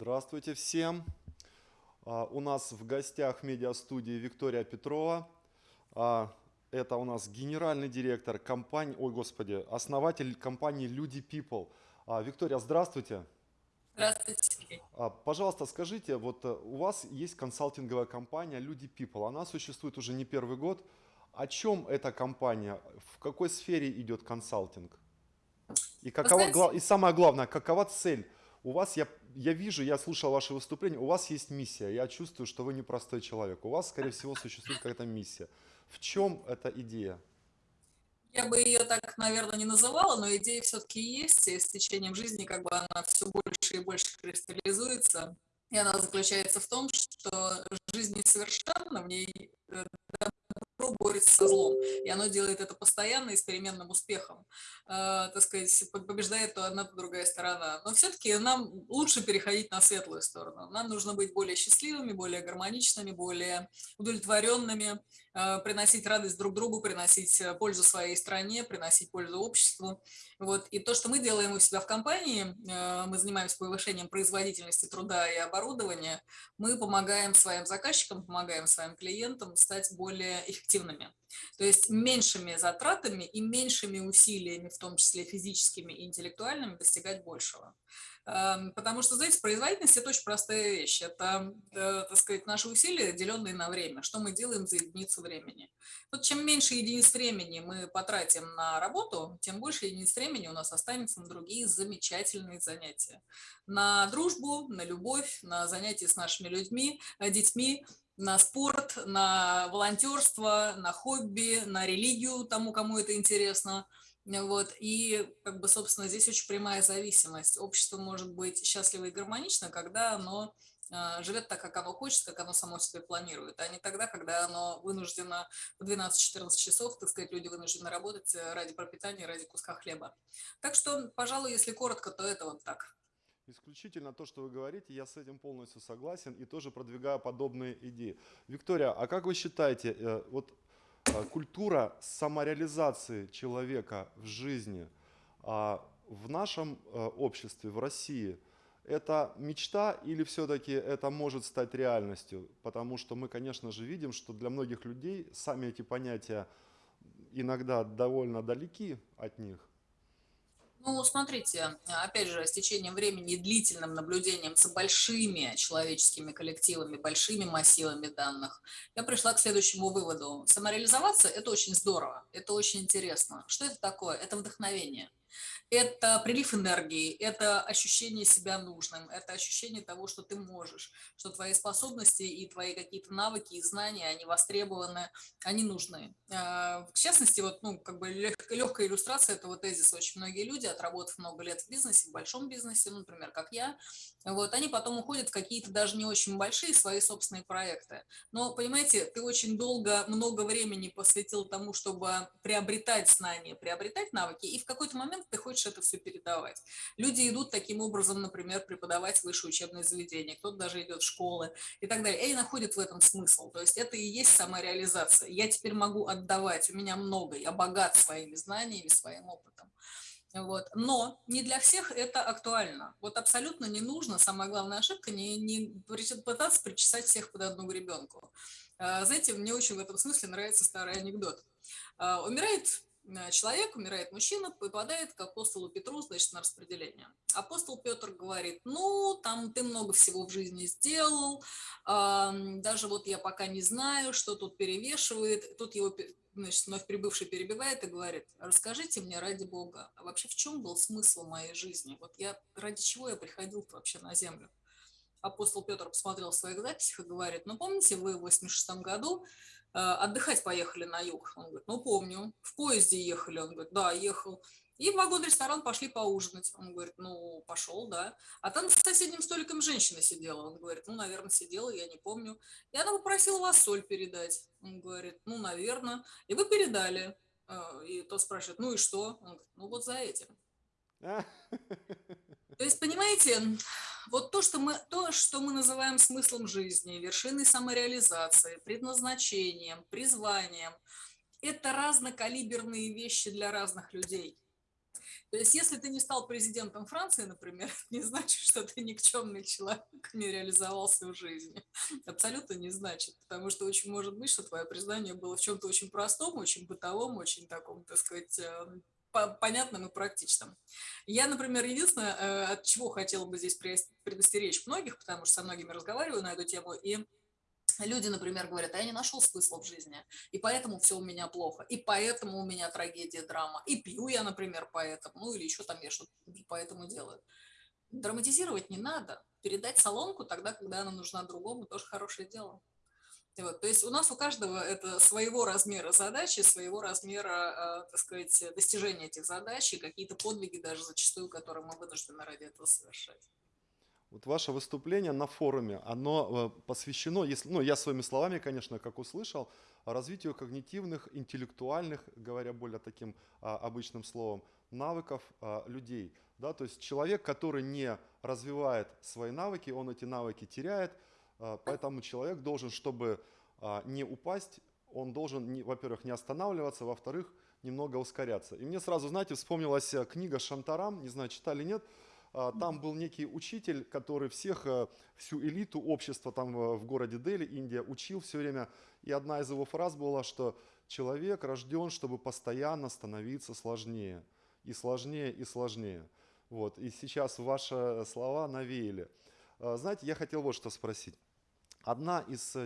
Здравствуйте всем. А, у нас в гостях медиастудии Виктория Петрова. А, это у нас генеральный директор компании, ой, господи, основатель компании Люди People. А, Виктория, здравствуйте. Здравствуйте. Пожалуйста, скажите, вот э, у вас есть консалтинговая компания Люди People. Она существует уже не первый год. О чем эта компания? В какой сфере идет консалтинг? И, какова, знаете, и самое главное, какова цель? У вас, я, я вижу, я слушал ваше выступление, у вас есть миссия. Я чувствую, что вы непростой человек. У вас, скорее всего, существует какая-то миссия. В чем эта идея? Я бы ее так, наверное, не называла, но идея все-таки есть, и с течением жизни как бы она все больше и больше кристаллизуется. И она заключается в том, что жизнь несовершенна, в ней э, добро борется со злом, и оно делает это постоянно и с переменным успехом. Э, так сказать, побеждает то одна, то другая сторона. Но все-таки нам лучше переходить на светлую сторону. Нам нужно быть более счастливыми, более гармоничными, более удовлетворенными, э, приносить радость друг другу, приносить э, пользу своей стране, приносить пользу обществу. Вот. И то, что мы делаем у себя в компании, мы занимаемся повышением производительности труда и оборудования, мы помогаем своим заказчикам, помогаем своим клиентам стать более эффективными. То есть меньшими затратами и меньшими усилиями, в том числе физическими и интеллектуальными, достигать большего. Эм, потому что, знаете, производительность – это очень простая вещь. Это, э, так сказать, наши усилия, деленные на время. Что мы делаем за единицу времени. Вот чем меньше единиц времени мы потратим на работу, тем больше единиц времени у нас останется на другие замечательные занятия. На дружбу, на любовь, на занятия с нашими людьми, э, детьми, на спорт, на волонтерство, на хобби, на религию, тому, кому это интересно. Вот. И, как бы, собственно, здесь очень прямая зависимость. Общество может быть счастливо и гармонично, когда оно а, живет так, как оно хочет, как оно само себе планирует, а не тогда, когда оно вынуждено по 12-14 часов, так сказать, люди вынуждены работать ради пропитания, ради куска хлеба. Так что, пожалуй, если коротко, то это вот так. Исключительно то, что вы говорите, я с этим полностью согласен и тоже продвигаю подобные идеи. Виктория, а как вы считаете, э, вот э, культура самореализации человека в жизни а, в нашем э, обществе, в России, это мечта или все-таки это может стать реальностью? Потому что мы, конечно же, видим, что для многих людей сами эти понятия иногда довольно далеки от них. Ну, смотрите, опять же, с течением времени и длительным наблюдением за большими человеческими коллективами, большими массивами данных, я пришла к следующему выводу. Самореализоваться – это очень здорово, это очень интересно. Что это такое? Это вдохновение это прилив энергии, это ощущение себя нужным, это ощущение того, что ты можешь, что твои способности и твои какие-то навыки и знания, они востребованы, они нужны. А, в частности, вот, ну, как бы легкая иллюстрация этого тезиса. Очень многие люди, отработав много лет в бизнесе, в большом бизнесе, например, как я, вот, они потом уходят в какие-то даже не очень большие свои собственные проекты. Но, понимаете, ты очень долго, много времени посвятил тому, чтобы приобретать знания, приобретать навыки, и в какой-то момент ты хочешь это все передавать. Люди идут таким образом, например, преподавать в высшее учебное заведение, кто-то даже идет в школы и так далее, и они находят в этом смысл. То есть это и есть самореализация. Я теперь могу отдавать, у меня много, я богат своими знаниями, своим опытом. Вот. Но не для всех это актуально. Вот абсолютно не нужно, самая главная ошибка, не, не пытаться причесать всех под одну гребенку. А, знаете, мне очень в этом смысле нравится старый анекдот. А, умирает человек, умирает мужчина, попадает к апостолу Петру, значит, на распределение. Апостол Петр говорит, ну, там ты много всего в жизни сделал, даже вот я пока не знаю, что тут перевешивает. Тут его, значит, вновь прибывший перебивает и говорит, расскажите мне ради Бога, а вообще в чем был смысл моей жизни? Вот я, ради чего я приходил вообще на землю? Апостол Петр посмотрел в своих записях и говорит, ну, помните, вы в 86 году Э, отдыхать поехали на юг. Он говорит, ну помню. В поезде ехали. Он говорит, да, ехал. И в вагон-ресторан пошли поужинать. Он говорит, ну, пошел, да. А там с соседним столиком женщина сидела. Он говорит, ну, наверное, сидела, я не помню. И она попросила вас соль передать. Он говорит, ну, наверное. И вы передали. Э, и тот спрашивает, ну и что? Он говорит, ну, вот за этим. То есть, понимаете, вот то, что мы, то, что мы называем смыслом жизни, вершиной самореализации, предназначением, призванием, это разнокалиберные вещи для разных людей. То есть, если ты не стал президентом Франции, например, не значит, что ты никчемный человек, не реализовал свою жизнь. Абсолютно не значит, потому что очень может быть, что твое признание было в чем-то очень простом, очень бытовом, очень таком, так сказать, эм, понятным и практичным. Я, например, единственное, э, от чего хотела бы здесь предостеречь многих, потому что со многими разговариваю на эту тему, и Люди, например, говорят, а я не нашел смысла в жизни, и поэтому все у меня плохо, и поэтому у меня трагедия, драма, и пью я, например, поэтому, ну или еще там я что-то поэтому делаю. Драматизировать не надо. Передать соломку тогда, когда она нужна другому, тоже хорошее дело. Вот, то есть у нас у каждого это своего размера задачи, своего размера, э, так сказать, достижения этих задач и какие-то подвиги даже зачастую, которые мы вынуждены ради этого совершать. Вот ваше выступление на форуме, оно э, посвящено, если, ну я своими словами, конечно, как услышал, развитию когнитивных, интеллектуальных, говоря более таким а, обычным словом, навыков а, людей. Да? То есть человек, который не развивает свои навыки, он эти навыки теряет, поэтому человек должен, чтобы а, не упасть, он должен, во-первых, не останавливаться, во-вторых, немного ускоряться. И мне сразу, знаете, вспомнилась э, книга Шантарам, не знаю, читали, нет, а, там был некий учитель, который всех, э, всю элиту общества там э, в городе Дели, Индия, учил все время. И одна из его фраз была, что человек рожден, чтобы постоянно становиться сложнее. И сложнее, и сложнее. Вот. И сейчас ваши слова навеяли. Знаете, я хотел вот что спросить. Одна из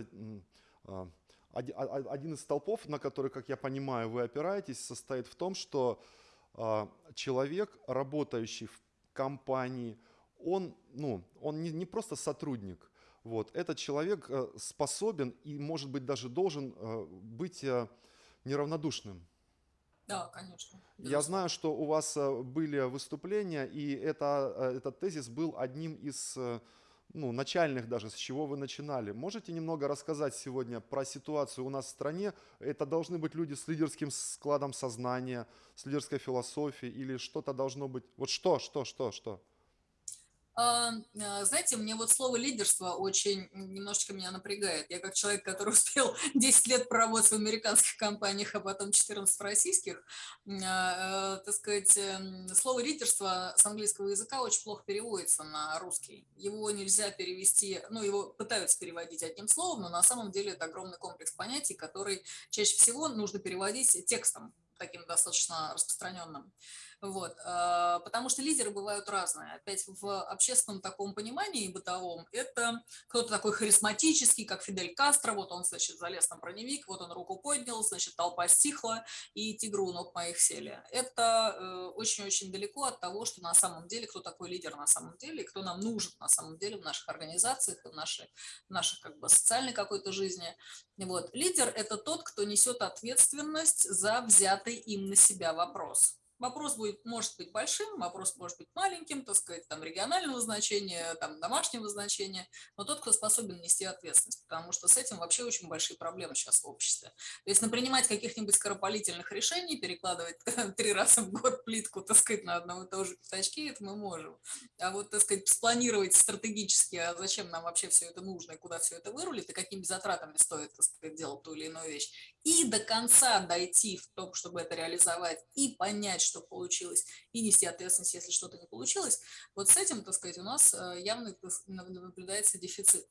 а, один из столпов, на который, как я понимаю, вы опираетесь, состоит в том, что а, человек, работающий в компании, он, ну, он не, не просто сотрудник, вот, этот человек э, способен и, может быть, даже должен э, быть э, неравнодушным. Да, конечно. Я знаю, что у вас были выступления, и это, этот тезис был одним из ну, начальных даже, с чего вы начинали. Можете немного рассказать сегодня про ситуацию у нас в стране? Это должны быть люди с лидерским складом сознания, с лидерской философией или что-то должно быть? Вот что, что, что, что? А, а, знаете, мне вот слово лидерство очень немножечко меня напрягает. Я как человек, который успел 10 лет проработать в американских компаниях, а потом 14 в российских, а, так сказать, эм, слово лидерство с английского языка очень плохо переводится на русский. Его нельзя перевести, ну, его пытаются переводить одним словом, но на самом деле это огромный комплекс понятий, который чаще всего нужно переводить текстом таким достаточно распространенным. Вот, а, потому что лидеры бывают разные. Опять в общественном таком понимании бытовом это кто-то такой харизматический, как Фидель Кастро, вот он, значит, залез на броневик, вот он руку поднял, значит, толпа стихла, и тигру ног моих сели. Это э, очень-очень далеко от того, что на самом деле, кто такой лидер на самом деле, кто нам нужен на самом деле в наших организациях, в нашей, в нашей как бы социальной какой-то жизни. Вот. Лидер – это тот, кто несет ответственность за взятый им на себя вопрос. Вопрос будет, может быть большим, вопрос может быть маленьким, так сказать, там регионального значения, там домашнего значения, но тот, кто способен нести ответственность, потому что с этим вообще очень большие проблемы сейчас в обществе. То есть напринимать каких-нибудь скоропалительных решений, перекладывать три раза в год плитку, так сказать, на одном и том же пятачке, это мы можем. А вот, так сказать, спланировать стратегически, а зачем нам вообще все это нужно, и куда все это вырулит, и какими затратами стоит, так сказать, делать ту или иную вещь, и до конца дойти в том, чтобы это реализовать, и понять, что получилось, и нести ответственность, если что-то не получилось, вот с этим, так сказать, у нас э, явно наблюдается дефицит.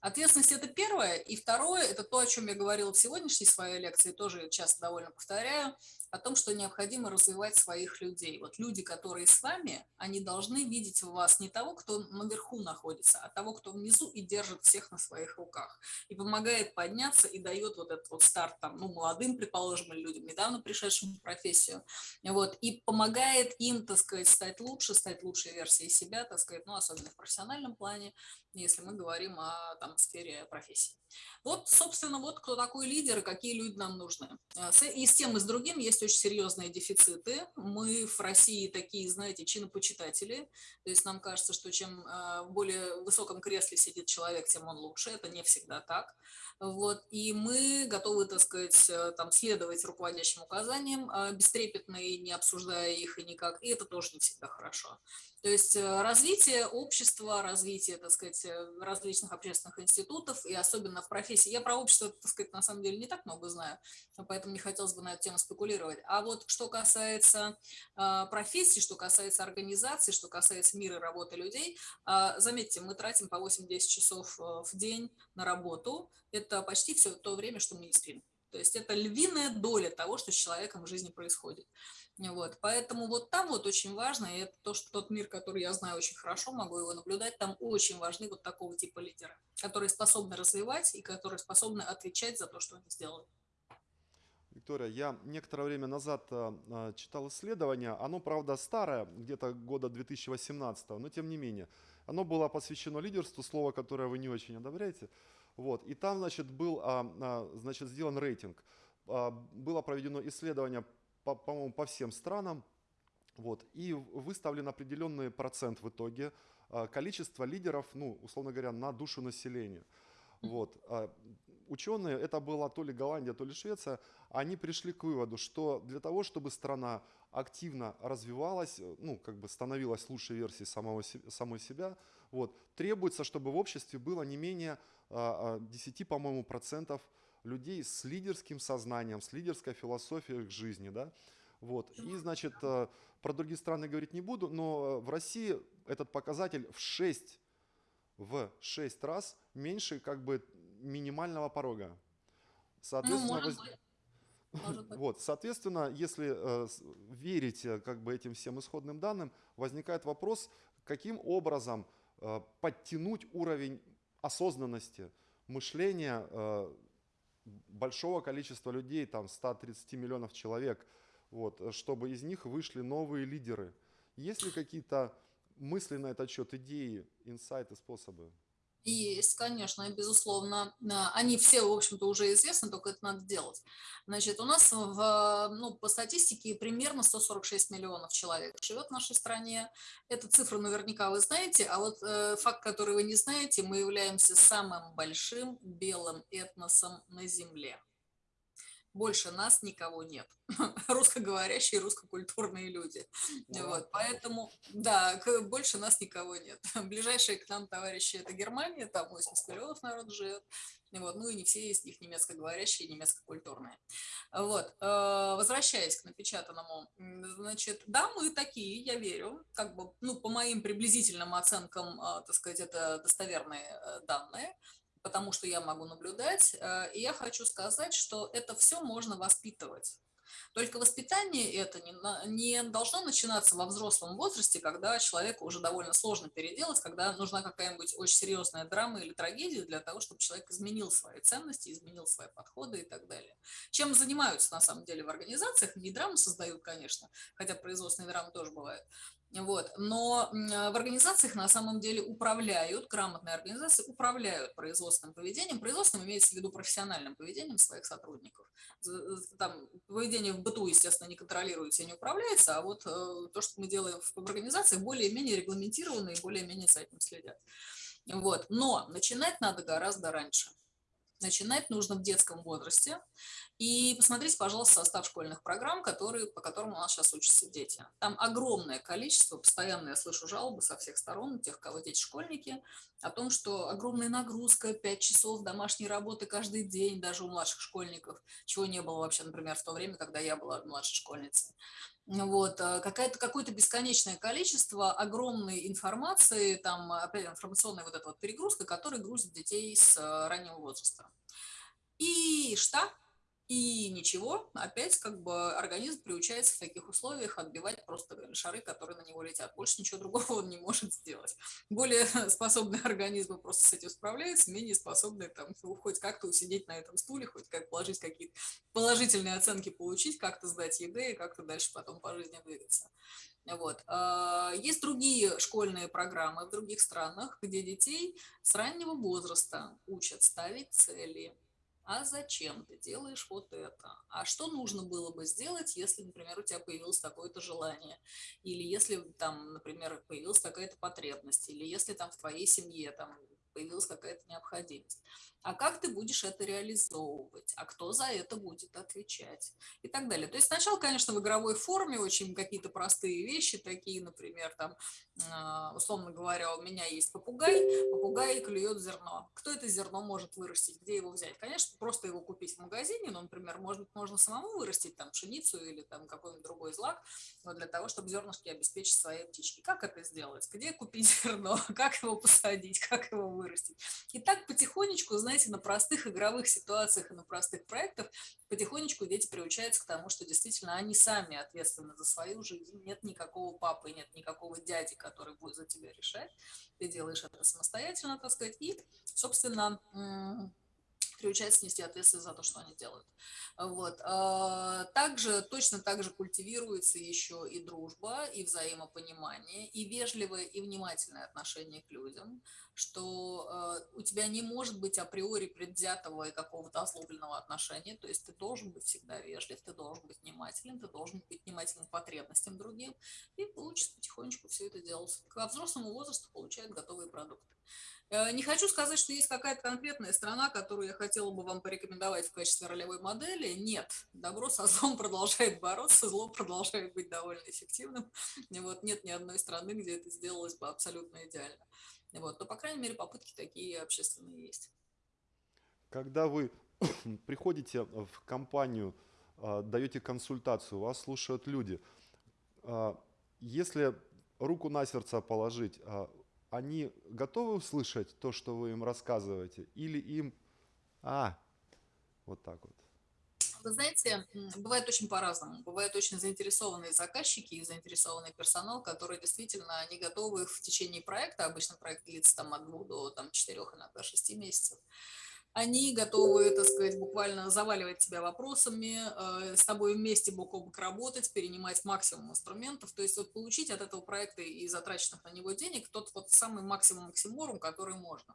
Ответственность – это первое. И второе – это то, о чем я говорила в сегодняшней своей лекции, тоже часто довольно повторяю – о том, что необходимо развивать своих людей. Вот люди, которые с вами, они должны видеть в вас не того, кто наверху находится, а того, кто внизу и держит всех на своих руках. И помогает подняться и дает вот этот вот старт там, ну, молодым, предположим, людям, недавно пришедшим в профессию. Вот, и помогает им, так сказать, стать лучше, стать лучшей версией себя, так сказать, ну, особенно в профессиональном плане, если мы говорим о там, сфере профессии. Вот, собственно, вот кто такой лидер и какие люди нам нужны. Э, и с тем, и с другим есть очень серьезные дефициты. Мы в России такие, знаете, чинопочитатели. То есть нам кажется, что чем э, в более высоком кресле сидит человек, тем он лучше. Это не всегда так. Вот. И мы готовы, так сказать, э, там, следовать руководящим указаниям, бестрепетно и не обсуждая их и никак. И это тоже не всегда хорошо. То есть э, развитие общества, развитие, так сказать, э, различных общественных институтов и особенно в профессии. Я про общество, так сказать, на самом деле не так много знаю, поэтому не хотелось бы на эту тему спекулировать. А вот что касается э, профессии, что касается организации, что касается мира работы людей, заметьте, мы тратим по 8-10 часов в день на работу. Это почти все то время, что мы не спим. То есть это львиная доля того, что с человеком в жизни происходит. Вот, поэтому вот там вот очень важно, и это то, что тот мир, который я знаю очень хорошо, могу его наблюдать, там очень важны вот такого типа лидеры, которые способны развивать и которые способны отвечать за то, что они сделали. Виктория, я некоторое время назад э, читал исследование, оно, правда, старое, где-то года 2018, но тем не менее. Оно было посвящено лидерству, слово, которое вы не очень одобряете. Вот, и там, значит, был, а, а, значит, сделан рейтинг. А, было проведено исследование по, по-моему, по всем странам. Вот, и выставлен определенный процент в итоге а, количества лидеров, ну, условно говоря, на душу населения. Вот. А, ученые, это была то ли Голландия, то ли Швеция, они пришли к выводу, что для того, чтобы страна активно развивалась, ну, как бы становилась лучшей версией самого, самой себя, вот, требуется, чтобы в обществе было не менее 10, по-моему, процентов людей с лидерским сознанием, с лидерской философией к жизни, да, вот. И, значит, э, про другие страны говорить не буду, но в России этот показатель в 6, в 6 раз меньше как бы минимального порога. Соответственно, ну, быть. Вот, соответственно, если э, верить э, как бы этим всем исходным данным, возникает вопрос, каким образом э, подтянуть уровень осознанности, мышления э, большого количества людей, там 130 миллионов человек, вот, чтобы из них вышли новые лидеры. Есть ли какие-то мысли на этот счет, идеи, инсайты, способы? Есть, конечно, безусловно. Они все, в общем-то, уже известны, только это надо делать. Значит, у нас в, ну, по статистике примерно 146 миллионов человек живет в нашей стране. Эту цифру наверняка вы знаете, а вот э, факт, который вы не знаете, мы являемся самым большим белым этносом на Земле больше нас никого нет. Русскоговорящие, русскокультурные люди. Да. Вот, поэтому, да, больше нас никого нет. Ближайшие к нам товарищи это Германия, там 80 миллионов народ живет. Вот, ну и не все из них немецкоговорящие, немецкокультурные. Вот, э, возвращаясь к напечатанному, значит, да, мы такие, я верю, как бы, ну, по моим приблизительным оценкам, э, так сказать, это достоверные э, данные, потому что я могу наблюдать. Э, и я хочу сказать, что это все можно воспитывать. Только воспитание это не, не должно начинаться во взрослом возрасте, когда человеку уже довольно сложно переделать, когда нужна какая-нибудь очень серьезная драма или трагедия для того, чтобы человек изменил свои ценности, изменил свои подходы и так далее. Чем занимаются на самом деле в организациях, не драмы создают, конечно, хотя производственные драмы тоже бывают, вот. Но в организациях на самом деле управляют, грамотные организации управляют производственным поведением. Производственным имеется в виду профессиональным поведением своих сотрудников. Там поведение в быту, естественно, не контролируется и не управляется, а вот э, то, что мы делаем в организациях, более-менее регламентировано и более-менее за этим следят. Вот. Но начинать надо гораздо раньше. Начинать нужно в детском возрасте. И посмотрите, пожалуйста, состав школьных программ, которые, по которым у нас сейчас учатся дети. Там огромное количество, постоянно я слышу жалобы со всех сторон, тех, кого дети школьники, о том, что огромная нагрузка, 5 часов домашней работы каждый день, даже у младших школьников, чего не было вообще, например, в то время, когда я была младшей школьницей. Вот, э, какое-то какое-то бесконечное количество огромной информации, там, опять информационная вот эта вот перегрузка, которая грузит детей с э, раннего возраста. И что? И ничего, опять как бы организм приучается в таких условиях отбивать просто шары, которые на него летят. Больше ничего другого он не может сделать. Более способные организмы просто с этим справляются, менее способные там ну, хоть как-то усидеть на этом стуле, хоть как положить какие-то положительные оценки получить, как-то сдать еды и как-то дальше потом по жизни двигаться. Вот. А, есть другие школьные программы в других странах, где детей с раннего возраста учат ставить цели, а зачем ты делаешь вот это? А что нужно было бы сделать, если, например, у тебя появилось такое-то желание? Или если там, например, появилась такая-то потребность? Или если там в твоей семье там появилась какая-то необходимость. А как ты будешь это реализовывать? А кто за это будет отвечать? И так далее. То есть сначала, конечно, в игровой форме очень какие-то простые вещи, такие, например, там, условно говоря, у меня есть попугай, попугай клюет зерно. Кто это зерно может вырастить? Где его взять? Конечно, просто его купить в магазине, но, например, быть, можно самому вырастить там пшеницу или там какой-нибудь другой злак, но для того, чтобы зернышки обеспечить своей птичке. Как это сделать? Где купить зерно? Как его посадить? Как его вырастить? И так потихонечку, знаете, на простых игровых ситуациях и на простых проектах потихонечку дети приучаются к тому, что действительно они сами ответственны за свою жизнь. Нет никакого папы, нет никакого дяди, будет за тебя решать. Ты делаешь это самостоятельно, так сказать. И, собственно, приучаются нести ответственность за то, что они делают. Вот. А, также, точно так же культивируется еще и дружба, и взаимопонимание, и вежливое, и внимательное отношение к людям, что а, у тебя не может быть априори предвзятого и какого-то озлобленного отношения, то есть ты должен быть всегда вежлив, ты должен быть внимателен, ты должен быть внимательным к потребностям другим, и потихонечку все это делать. К взрослому возрасту получают готовые продукты. Э, не хочу сказать, что есть какая-то конкретная страна, которую я хотела бы вам порекомендовать в качестве ролевой модели. Нет, добро со злом продолжает бороться, зло продолжает быть довольно эффективным. Вот нет ни одной страны, где это сделалось бы абсолютно идеально. Вот, но, по крайней мере, попытки такие общественные есть. Когда вы приходите в компанию, а, даете консультацию, вас слушают люди, а, если руку на сердце положить, а, они готовы услышать то, что вы им рассказываете, или им, а, вот так вот? Вы знаете, бывает очень по-разному. Бывают очень заинтересованные заказчики и заинтересованный персонал, которые действительно не готовы в течение проекта, обычно проект длится там от двух до там, четырех, иногда шести месяцев, они готовы, так сказать, буквально заваливать тебя вопросами, э, с тобой вместе бок о бок работать, перенимать максимум инструментов, то есть вот получить от этого проекта и затраченных на него денег тот вот самый максимум максиморум, который можно.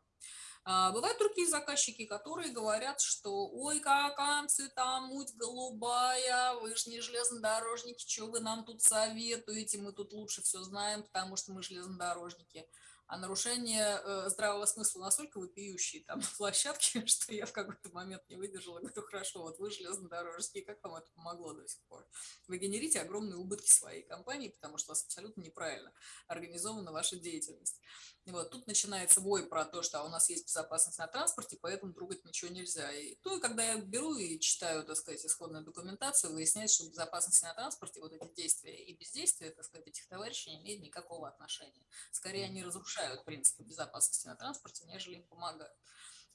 А, бывают другие заказчики, которые говорят, что ой, какая цвета, муть голубая, вы же не железнодорожники, что вы нам тут советуете, мы тут лучше все знаем, потому что мы железнодорожники а нарушение э, здравого смысла настолько вопиющие там на площадке, что я в какой-то момент не выдержала, говорю, хорошо, вот вы железнодорожники, как вам это помогло до сих пор? Вы генерите огромные убытки своей компании, потому что у вас абсолютно неправильно организована ваша деятельность. И вот тут начинается вой про то, что у нас есть безопасность на транспорте, поэтому трогать ничего нельзя. И, ну и когда я беру и читаю, так сказать, исходную документацию, выясняется, что безопасность на транспорте, вот эти действия и бездействия, так сказать, этих товарищей не имеют никакого отношения. Скорее, они разрушают принципы безопасности на транспорте, нежели им помогают.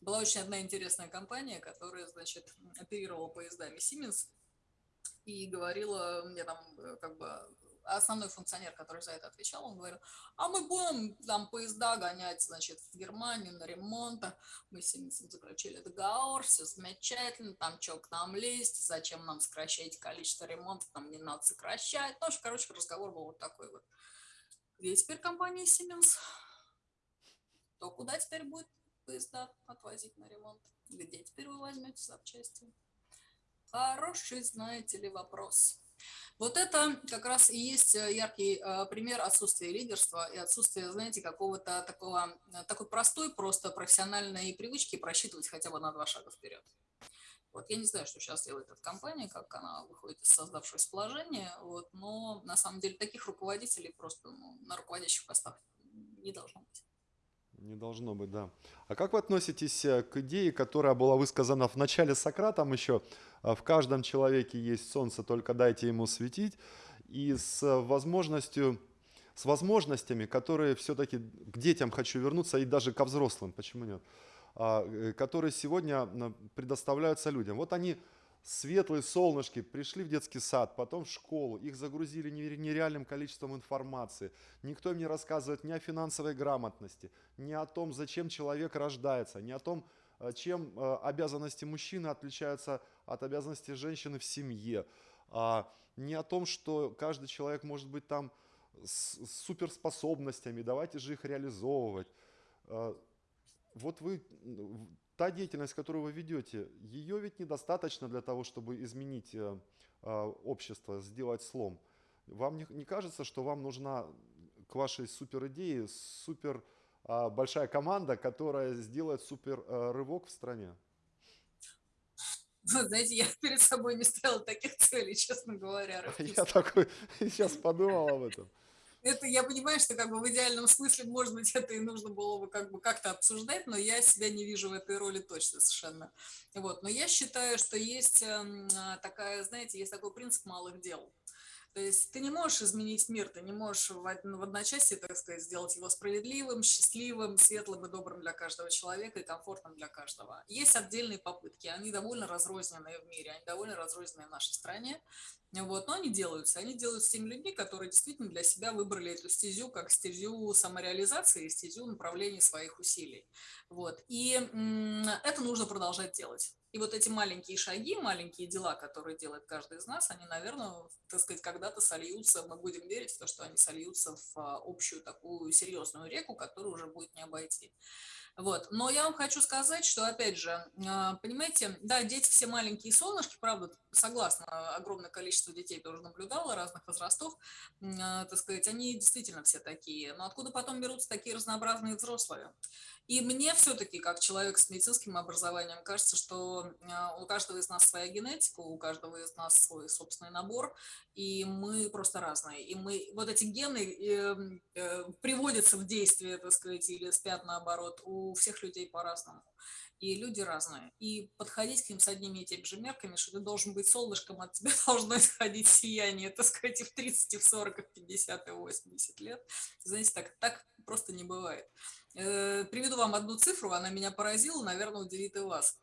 Была очень одна интересная компания, которая, значит, оперировала поездами Siemens и говорила мне там как бы основной функционер, который за это отвечал, он говорил, а мы будем там поезда гонять, значит, в Германию на ремонт, мы с ним заключили договор, все замечательно, там что к нам лезть, зачем нам сокращать количество ремонтов, там не надо сокращать, ну, короче, разговор был вот такой вот. Где теперь компания Siemens? То куда теперь будет поезда отвозить на ремонт? Где теперь вы возьмете запчасти? Хороший, знаете ли, вопрос. Вот это как раз и есть э, яркий э, пример отсутствия лидерства и отсутствия, знаете, какого-то такого, э, такой простой просто профессиональной привычки просчитывать хотя бы на два шага вперед. Вот я не знаю, что сейчас делает эта компания, как она выходит из создавшегося положения, вот, но на самом деле таких руководителей просто ну, на руководящих постах не должно быть. Не должно быть, да. А как вы относитесь к идее, которая была высказана в начале Сократом еще, а, в каждом человеке есть солнце, только дайте ему светить. И с возможностью, с возможностями, которые все-таки к детям хочу вернуться и даже ко взрослым, почему нет, а, э, которые сегодня предоставляются людям. Вот они светлые солнышки, пришли в детский сад, потом в школу, их загрузили нереальным количеством информации. Никто им не рассказывает ни о финансовой грамотности, ни о том, зачем человек рождается, ни о том, Э, чем э, обязанности мужчины отличаются от обязанностей женщины в семье. А не о том, что каждый человек может быть там с суперспособностями, давайте же их реализовывать. Э, вот вы, та деятельность, которую вы ведете, ее ведь недостаточно для того, чтобы изменить общество, сделать слом. Вам не, не кажется, что вам нужна к вашей супер идее супер а, большая команда, которая сделает супер э, рывок в стране? Ну, знаете, я перед собой не ставила таких целей, честно говоря, Я такой сейчас подумал об этом. Это я понимаю, что как бы в идеальном смысле, может быть, это и нужно было бы как бы как-то обсуждать, но я себя не вижу в этой роли точно совершенно. Вот. Но я считаю, что есть эм, а, такая, знаете, есть такой принцип малых дел. То есть ты не можешь изменить мир, ты не можешь в, в одночасье, так сказать, сделать его справедливым, счастливым, светлым и добрым для каждого человека и комфортным для каждого. Есть отдельные попытки, они довольно разрозненные в мире, они довольно разрозненные в нашей стране, вот, но они делаются. Они делаются теми людьми, которые действительно для себя выбрали эту стезю как стезю самореализации, стезю направления своих усилий. Вот. И это нужно продолжать делать. И вот эти маленькие шаги, маленькие дела, которые делает каждый из нас, они, наверное, так сказать, когда-то сольются, мы будем верить в то, что они сольются в а, общую такую серьезную реку, которую уже будет не обойти. Вот. Но я вам хочу сказать, что, опять же, а, понимаете, да, дети все маленькие солнышки, правда, согласна, огромное количество детей тоже наблюдала, разных возрастов, а, так сказать, они действительно все такие. Но откуда потом берутся такие разнообразные взрослые? И мне все-таки, как человек с медицинским образованием, кажется, что а, у каждого из нас своя генетика, у каждого из нас свой собственный набор, и мы просто разные. И мы, вот эти гены э, э, приводятся в действие, так сказать, или спят наоборот, у всех людей по-разному. И люди разные. И подходить к ним с одними и теми же мерками, что ты должен быть солнышком, от тебя должно исходить сияние, так сказать, и в 30, и в 40, и в 50, и в 80 лет. Знаете, так, так просто не бывает. Э, приведу вам одну цифру, она меня поразила, наверное, удивит и вас.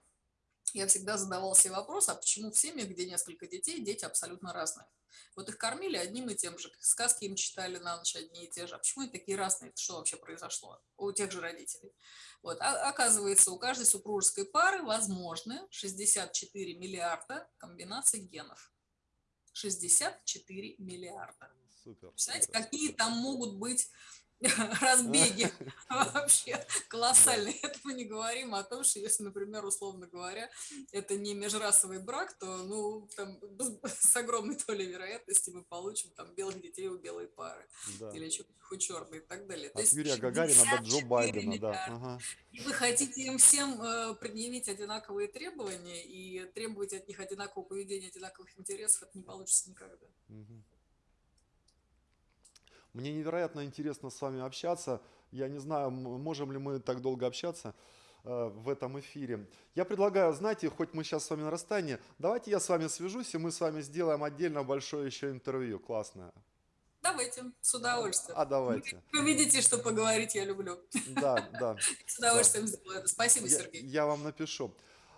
Я всегда задавал себе вопрос, а почему в семьях, где несколько детей, дети абсолютно разные? Вот их кормили одним и тем же, сказки им читали на ночь одни и те же. А почему они такие разные? Что вообще произошло у тех же родителей? Вот. А, оказывается, у каждой супружеской пары возможны 64 миллиарда комбинаций генов. 64 миллиарда. Супер. Представляете, какие там могут быть разбеги вообще колоссальные. Это мы не говорим о том, что если, например, условно говоря, это не межрасовый брак, то ну, там, с огромной долей вероятности мы получим там белых детей у белой пары. Да. Или у черной и так далее. От Юрия Гагарина до Джо Байдена, да. Ага. И вы хотите им всем э, предъявить одинаковые требования и требовать от них одинакового поведения, одинаковых интересов, это не получится никогда. Угу. Мне невероятно интересно с вами общаться. Я не знаю, можем ли мы так долго общаться э, в этом эфире. Я предлагаю, знаете, хоть мы сейчас с вами на расстоянии, давайте я с вами свяжусь, и мы с вами сделаем отдельно большое еще интервью. Классное. Давайте, с удовольствием. А давайте. Вы видите, что поговорить я люблю. Да, да. С удовольствием да. сделаю это. Спасибо, я, Сергей. Я вам напишу.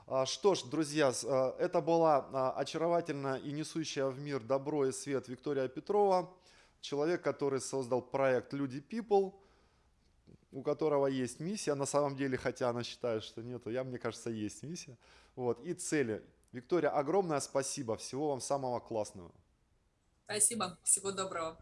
А, что ж, друзья, э, это была а, очаровательная и несущая в мир добро и свет Виктория Петрова человек, который создал проект Люди People, у которого есть миссия, на самом деле, хотя она считает, что нету, я, мне кажется, есть миссия. Вот, и цели. Виктория, огромное спасибо, всего вам самого классного. Спасибо, всего доброго.